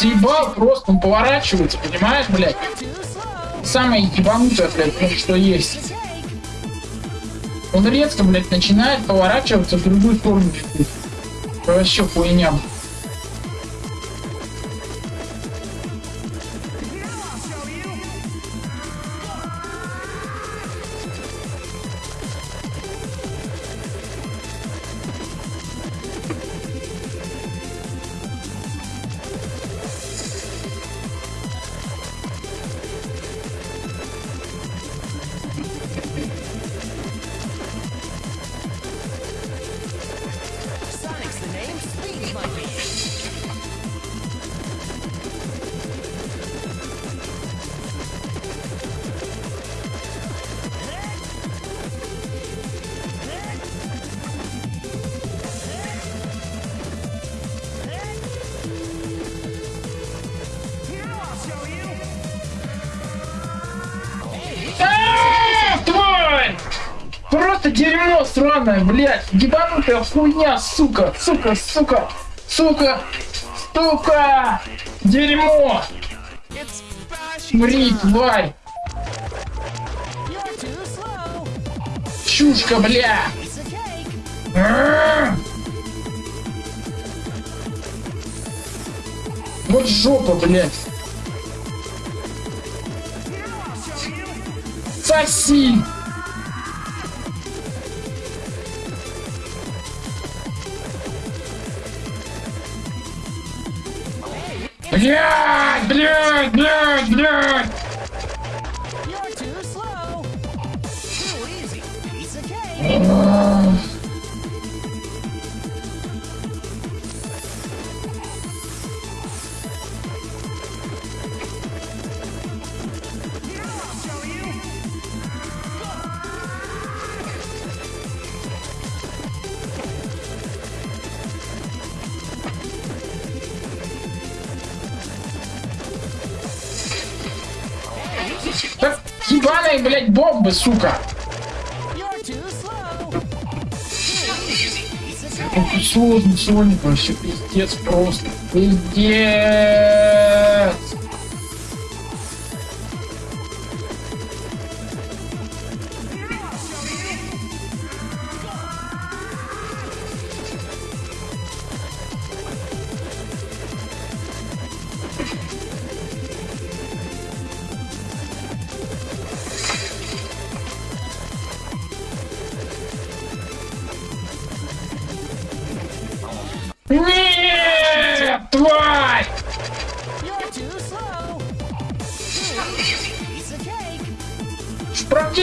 заебал просто, он поворачивается, понимаешь, блядь? Самое ебанутое, блядь, ну, что есть. Он резко, блядь, начинает поворачиваться в другую сторону. Вообще хуйня. Sonic's Просто дерьмо сраное, блядь! Ебанутая хуйня, сука! Сука, сука! Сука! Сука! Дерьмо! Мри, тварь! Чушка, бля! А! Вот жопа, блядь! Соси! Блядь, блядь, блядь, блядь! You're too slow. Too easy. Piece of cake. Так ебаные, блядь, бомбы, сука! Сложно, сложно, вообще пиздец просто. Пиздец!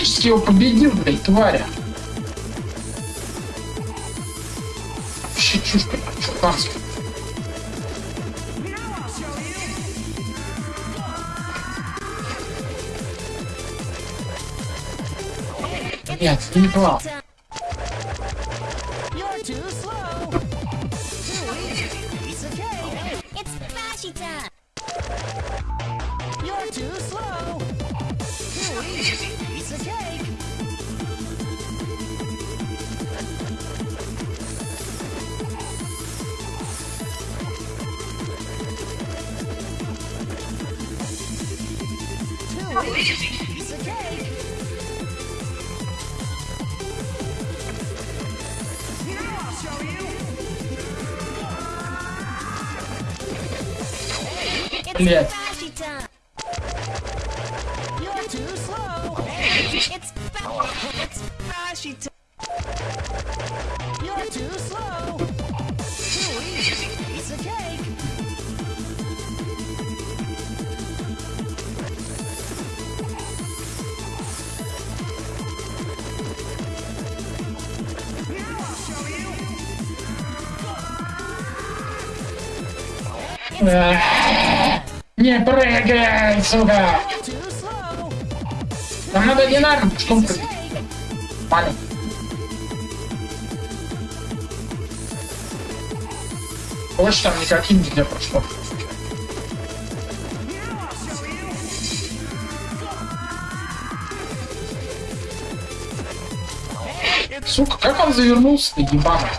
Практически его победил, блядь, тваря. Вообще чуханская. Блядь, ты не попал. Time! You're too slow. It's Bashy time! You're too slow. Не прыгай, сука! Нам надо что он прыгает? Маленький. Больше там никаким нельзя прошло. Сука, как он завернулся-то, ебаный?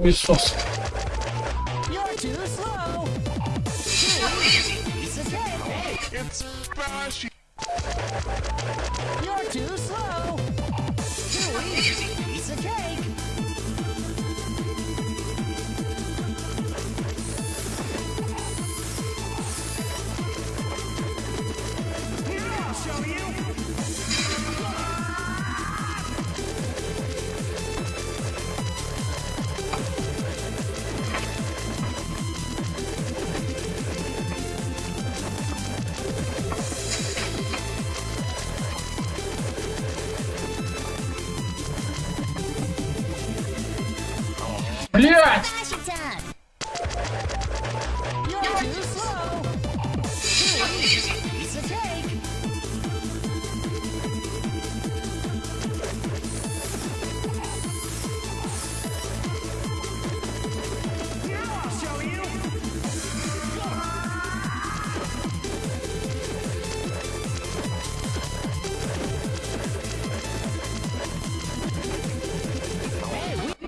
useless. You're too slow. it's flashy. You're too slow. Too easy piece of cake. Блин!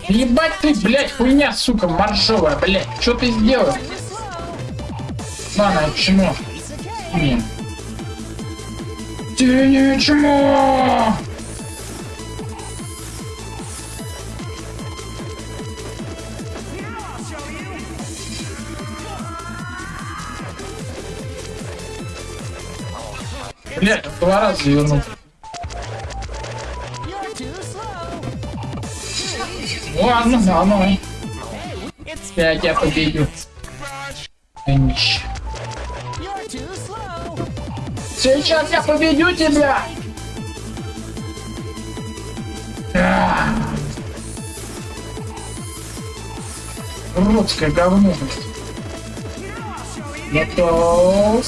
Ебать ты, блядь, хуйня, сука, маршовая, блядь. Что ты сделал? Ладно, чему? Блин. Ты ничего! Блять, два раза вернул. Ладно, ну, заново. Пять, я победил. Сейчас я победю тебя! Русское говно. Готов.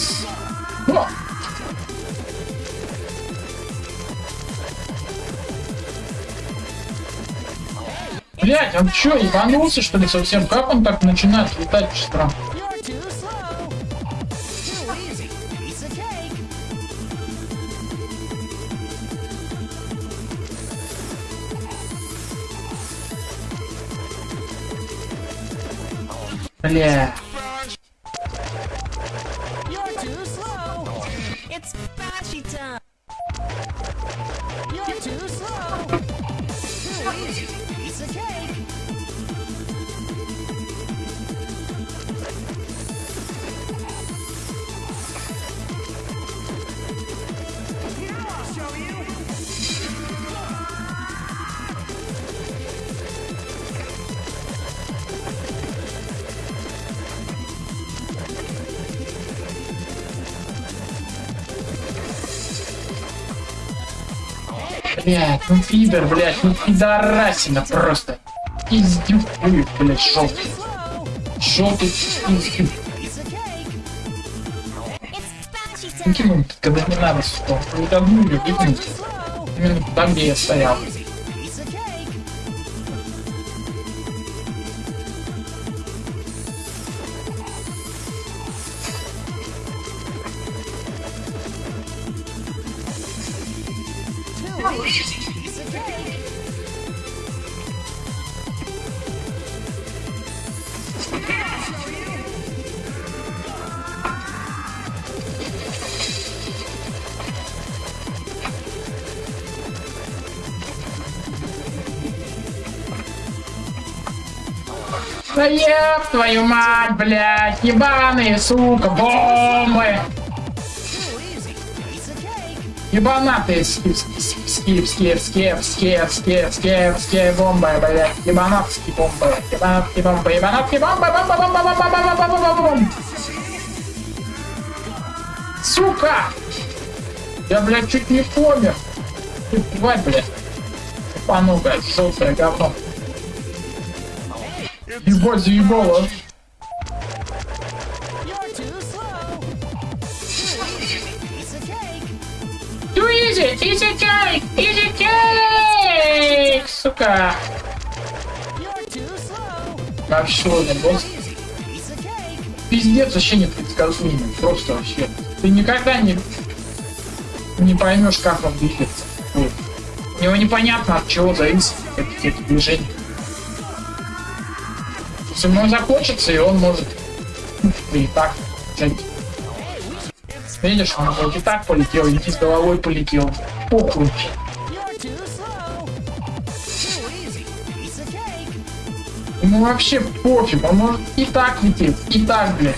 Блять, он чё, ебанулся что ли совсем? Как он так начинает летать быстро? Бля. блядь, ну пидор, блядь, ну пидорасина просто. Издюхуй, блядь, желтый. Желтый издюх. Выкинул, ну, когда не надо, что. Ну, давно не выкинул. Там, где я стоял. Cake. Да еб твою мать, блядь, ебаные, сука, бомбы. Ебанатые скипские, скепские, скепские бомбы, блядь. Ебанатские бомбы. Ебанатские бомбы, ебанатские бомбы, бомба, бомба, бомба, бомба, бомба, бомба, бомба. Сука! Я, блядь, чуть не помер. Ты тварь, блядь. Пану, блядь, желтое говно. Ебать, заебало. Easy, easy cake, easy cake, сука. Вообще, босс. Пиздец вообще непредсказуемый. Просто вообще. Ты никогда не, не поймешь, как он двигается. У него непонятно от чего зависит эти, эти движения. Если ему захочется, и он может ну, и так взять. Видишь, он хоть и так полетел, и с головой полетел. Похуй. Ему вообще пофиг, он может и так лететь, и так, блядь.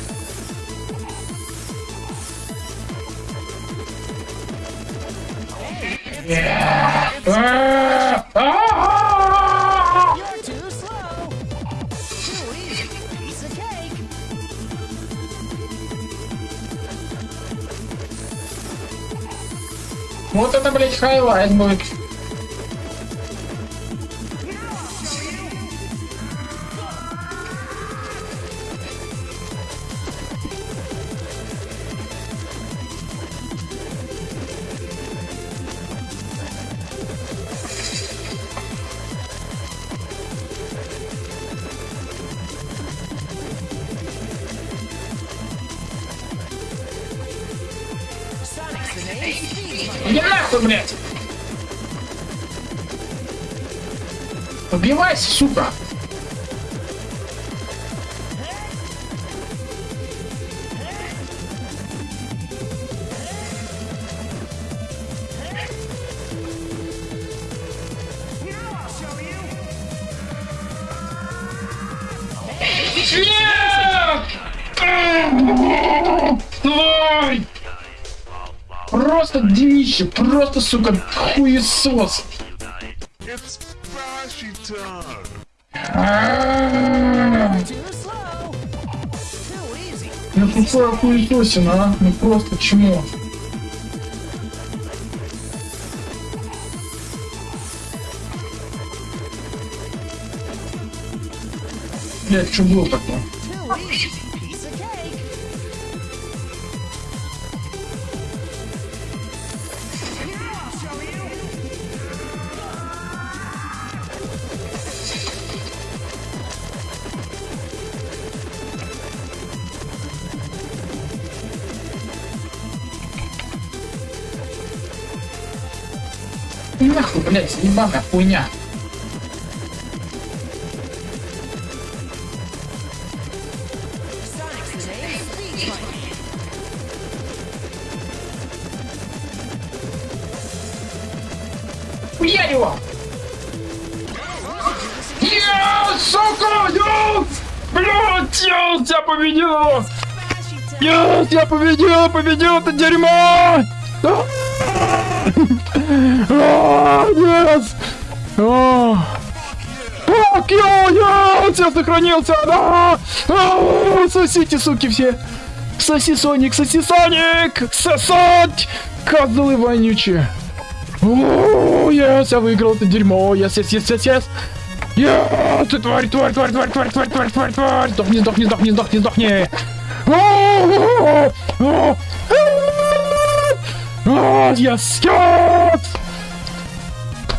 Yeah. Вот это, блядь, хайлайт будет. что, блядь? Убивайся, сука! Нет! Просто днище, просто, сука, хуесос. Ну тупая хуесосина, а? Ну просто чмо. Блять, что было такое? Нахуй, блядь, ебаная хуйня. Хуя его! Я, сука, я! Блядь, я победил! Yes, я победил, победил это дерьмо! А! Fuck you, yes! Я сохранился, да! Сосите, суки, все! Соси, Соник, соси, Соник! Сосать! Козлы вонючие! Yes, я выиграл это дерьмо! Yes, yes, yes, yes, yes! Yes, ты тварь, тварь, тварь, тварь, тварь, тварь, тварь, тварь, тварь! Сдохни, сдохни, сдохни, сдохни, сдохни! О, Yes, yes!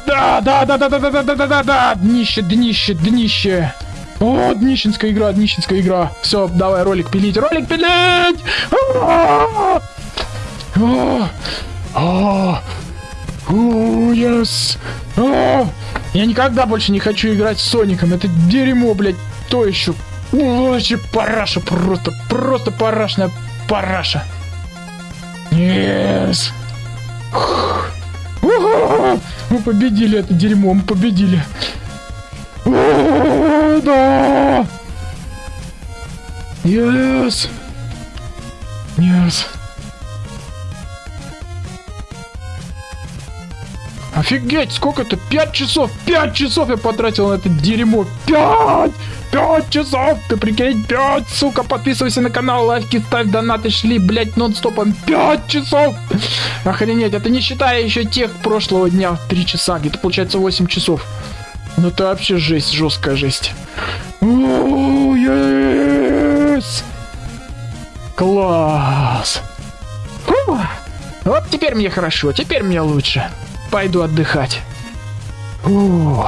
Да, да, да, да, да, да, да, да, да, да, да, днище, днище, днище. О, днищенская игра, днищенская игра. Все, давай ролик пилить, ролик пилить! А, а, а, о, yes. А, Я никогда больше не хочу играть с Соником. Это дерьмо, блядь, то еще. Вообще параша просто, просто парашная параша. Yes. Мы победили это дерьмо, мы победили. Да! Yes! Yes! Офигеть, сколько это? Пять часов! Пять часов я потратил на это дерьмо! Пять! Пять часов! Ты прикинь, пять, сука! Подписывайся на канал, лайки ставь, донаты шли, блять, нон-стопом. Пять часов! Охренеть, это не считая еще тех прошлого дня, три часа, где-то получается 8 часов. Ну это вообще жесть, жесткая жесть. О, yes! Класс! Фу! Вот теперь мне хорошо, теперь мне лучше. Пойду отдыхать. Фу.